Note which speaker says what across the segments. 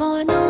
Speaker 1: for now.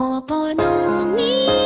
Speaker 1: おぼろに